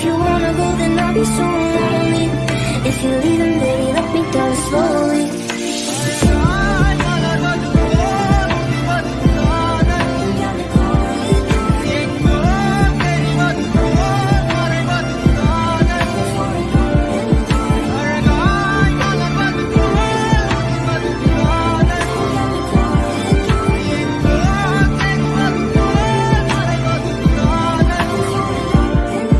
If you wanna go, then I'll be so